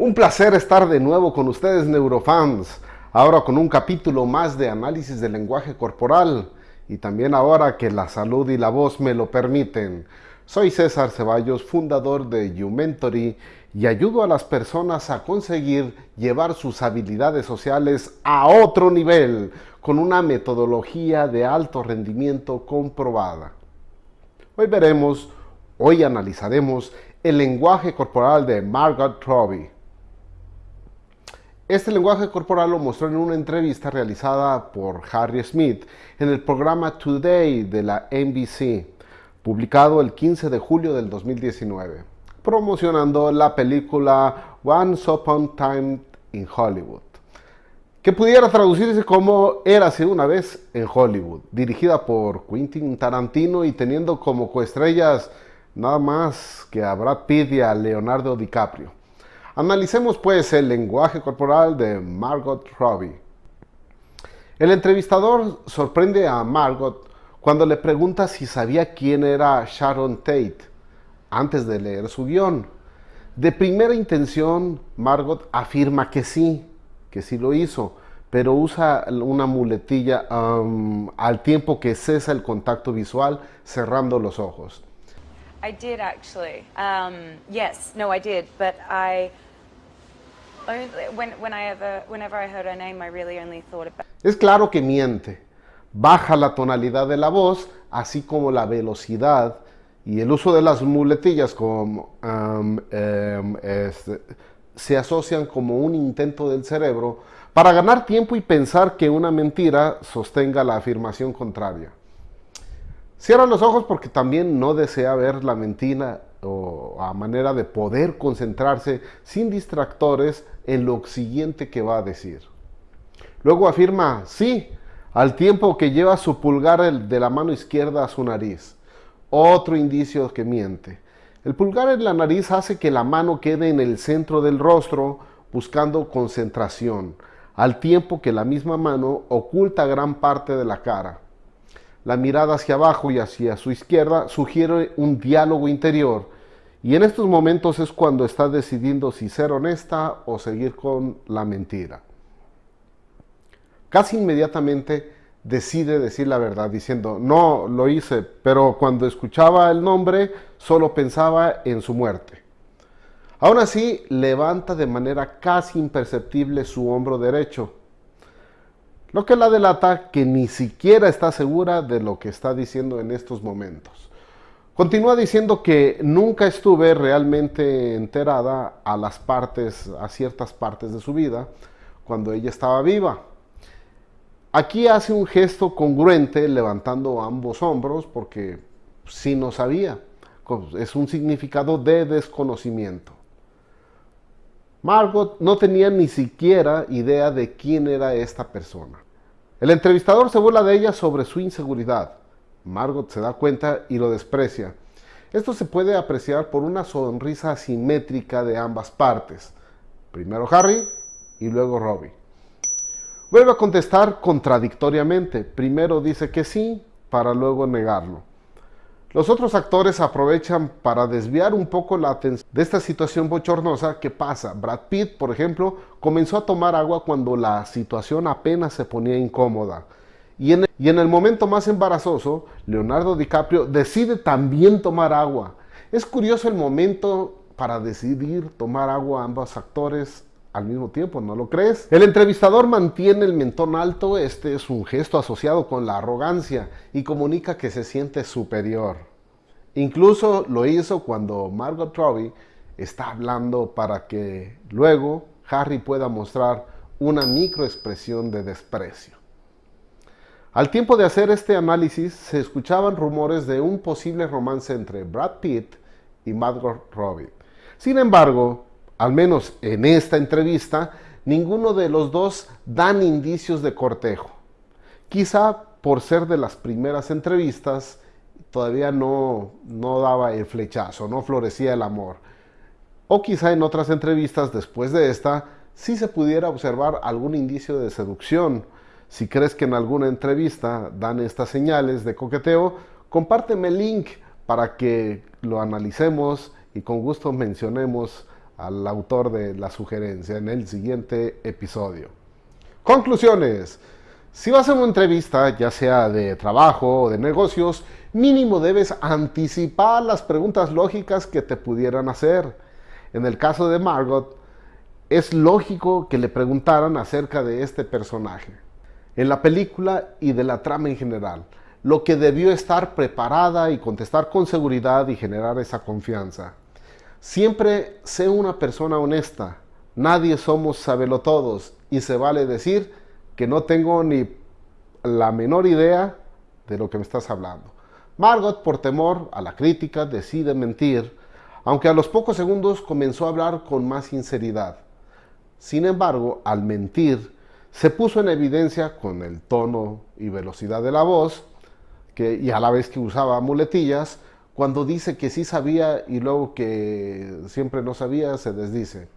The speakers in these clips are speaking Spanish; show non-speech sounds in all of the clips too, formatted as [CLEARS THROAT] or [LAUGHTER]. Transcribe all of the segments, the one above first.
Un placer estar de nuevo con ustedes neurofans, ahora con un capítulo más de análisis del lenguaje corporal y también ahora que la salud y la voz me lo permiten. Soy César Ceballos, fundador de YouMentory y ayudo a las personas a conseguir llevar sus habilidades sociales a otro nivel con una metodología de alto rendimiento comprobada. Hoy veremos, hoy analizaremos el lenguaje corporal de Margot Robbie. Este lenguaje corporal lo mostró en una entrevista realizada por Harry Smith en el programa Today de la NBC, publicado el 15 de julio del 2019, promocionando la película Once Upon a Time in Hollywood, que pudiera traducirse como Érase una vez en Hollywood, dirigida por Quentin Tarantino y teniendo como coestrellas nada más que Brad Pitt y Leonardo DiCaprio. Analicemos pues el lenguaje corporal de Margot Robbie. El entrevistador sorprende a Margot cuando le pregunta si sabía quién era Sharon Tate antes de leer su guion. De primera intención, Margot afirma que sí, que sí lo hizo, pero usa una muletilla al tiempo que cesa el contacto visual cerrando los ojos. I did actually. Um, yes, no, I did, but I es claro que miente. Baja la tonalidad de la voz, así como la velocidad y el uso de las muletillas como, um, este, se asocian como un intento del cerebro para ganar tiempo y pensar que una mentira sostenga la afirmación contraria. Cierra los ojos porque también no desea ver la mentira o a manera de poder concentrarse sin distractores en lo siguiente que va a decir. Luego afirma sí, al tiempo que lleva su pulgar de la mano izquierda a su nariz. Otro indicio que miente. El pulgar en la nariz hace que la mano quede en el centro del rostro buscando concentración, al tiempo que la misma mano oculta gran parte de la cara. La mirada hacia abajo y hacia su izquierda sugiere un diálogo interior y en estos momentos es cuando está decidiendo si ser honesta o seguir con la mentira. Casi inmediatamente decide decir la verdad diciendo, no, lo hice, pero cuando escuchaba el nombre solo pensaba en su muerte. Aún así, levanta de manera casi imperceptible su hombro derecho lo que la delata que ni siquiera está segura de lo que está diciendo en estos momentos. Continúa diciendo que nunca estuve realmente enterada a las partes, a ciertas partes de su vida, cuando ella estaba viva. Aquí hace un gesto congruente levantando ambos hombros porque sí no sabía. Es un significado de desconocimiento. Margot no tenía ni siquiera idea de quién era esta persona. El entrevistador se burla de ella sobre su inseguridad. Margot se da cuenta y lo desprecia. Esto se puede apreciar por una sonrisa asimétrica de ambas partes. Primero Harry y luego Robbie. Vuelve a contestar contradictoriamente. Primero dice que sí, para luego negarlo. Los otros actores aprovechan para desviar un poco la atención de esta situación bochornosa que pasa. Brad Pitt, por ejemplo, comenzó a tomar agua cuando la situación apenas se ponía incómoda. Y en, el, momento más embarazoso, Leonardo DiCaprio decide también tomar agua. Es curioso el momento para decidir tomar agua ambos actores al mismo tiempo, ¿no lo crees? El entrevistador mantiene el mentón alto, este es un gesto asociado con la arrogancia y comunica que se siente superior. Incluso lo hizo cuando Margot Robbie está hablando para que luego Harry pueda mostrar una microexpresión de desprecio. Al tiempo de hacer este análisis, se escuchaban rumores de un posible romance entre Brad Pitt y Margot Robbie. Sin embargo, al menos en esta entrevista, ninguno de los dos dan indicios de cortejo. Quizá por ser de las primeras entrevistas, todavía no, no daba el flechazo, no florecía el amor. O quizá en otras entrevistas después de esta, sí se pudiera observar algún indicio de seducción. Si crees que en alguna entrevista dan estas señales de coqueteo, compárteme el link para que lo analicemos y con gusto mencionemos al autor de la sugerencia en el siguiente episodio. Conclusiones. Si vas a una entrevista, ya sea de trabajo o de negocios, mínimo debes anticipar las preguntas lógicas que te pudieran hacer. En el caso de Margot, es lógico que le preguntaran acerca de este personaje, en la película y de la trama en general, lo que debió estar preparada y contestar con seguridad y generar esa confianza. Siempre sé una persona honesta, nadie somos todos y se vale decir que no tengo ni la menor idea de lo que me estás hablando. Margot, por temor a la crítica, decide mentir, aunque a los pocos segundos comenzó a hablar con más sinceridad. Sin embargo, al mentir, se puso en evidencia con el tono y velocidad de la voz, que, y a la vez que usaba muletillas, cuando dice que sí sabía y luego que siempre no sabía, se desdice.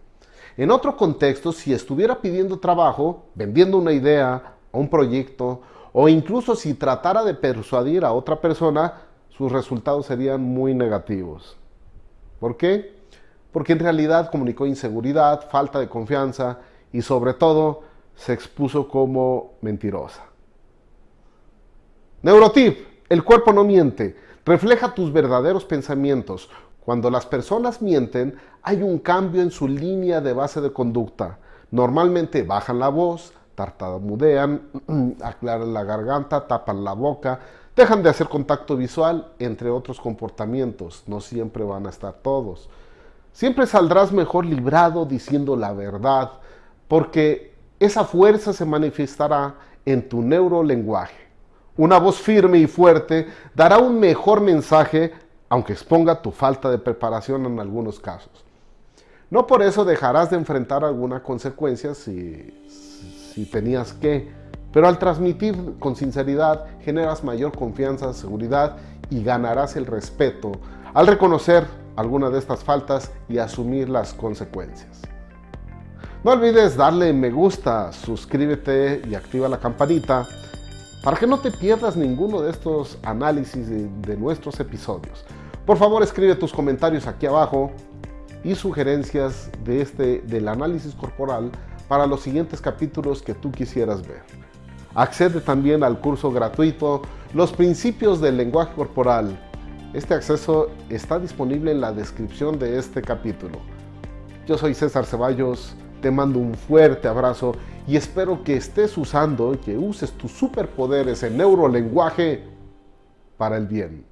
En otro contexto, si estuviera pidiendo trabajo, vendiendo una idea o un proyecto, o incluso si tratara de persuadir a otra persona, sus resultados serían muy negativos. ¿Por qué? Porque en realidad comunicó inseguridad, falta de confianza y sobre todo se expuso como mentirosa. Neurotip, el cuerpo no miente, refleja tus verdaderos pensamientos. Cuando las personas mienten, hay un cambio en su línea de base de conducta. Normalmente bajan la voz, tartamudean, [CLEARS THROAT] aclaran la garganta, tapan la boca, dejan de hacer contacto visual, entre otros comportamientos. No siempre van a estar todos. Siempre saldrás mejor librado diciendo la verdad, porque esa fuerza se manifestará en tu neurolenguaje. Una voz firme y fuerte dará un mejor mensaje, aunque exponga tu falta de preparación en algunos casos. No por eso dejarás de enfrentar alguna consecuencia si, si tenías que, pero al transmitir con sinceridad generas mayor confianza, seguridad y ganarás el respeto al reconocer alguna de estas faltas y asumir las consecuencias. No olvides darle me gusta, suscríbete y activa la campanita para que no te pierdas ninguno de estos análisis de, nuestros episodios. Por favor, escribe tus comentarios aquí abajo y sugerencias de este, del análisis corporal para los siguientes capítulos que tú quisieras ver. Accede también al curso gratuito Los principios del lenguaje corporal. Este acceso está disponible en la descripción de este capítulo. Yo soy César Ceballos, te mando un fuerte abrazo y espero que estés usando y que uses tus superpoderes en neurolenguaje para el bien.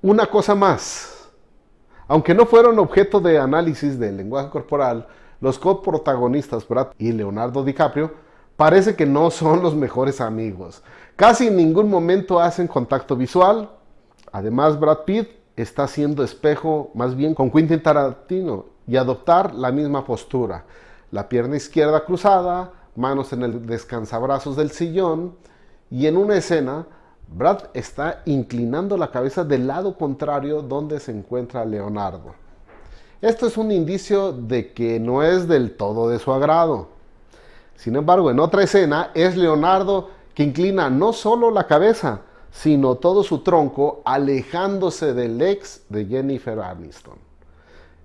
Una cosa más. Aunque no fueron objeto de análisis del lenguaje corporal, los coprotagonistas Brad y Leonardo DiCaprio parece que no son los mejores amigos. Casi en ningún momento hacen contacto visual, Además, Brad Pitt está haciendo espejo más bien con Quentin Tarantino y adoptar la misma postura. La pierna izquierda cruzada, manos en el descansabrazos del sillón y en una escena Brad está inclinando la cabeza del lado contrario donde se encuentra Leonardo. Esto es un indicio de que no es del todo de su agrado. Sin embargo, en otra escena es Leonardo que inclina no solo la cabeza, sino todo su tronco alejándose del ex de Jennifer Aniston.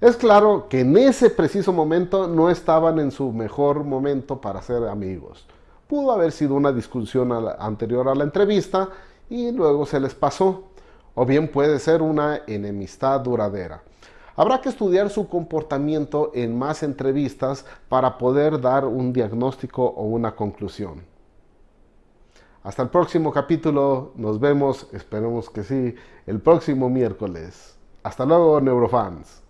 Es claro que en ese preciso momento no estaban en su mejor momento para ser amigos. Pudo haber sido una discusión anterior a la entrevista y luego se les pasó. O bien puede ser una enemistad duradera. Habrá que estudiar su comportamiento en más entrevistas para poder dar un diagnóstico o una conclusión. Hasta el próximo capítulo. Nos vemos, esperemos que sí, el próximo miércoles. Hasta luego, neurofans.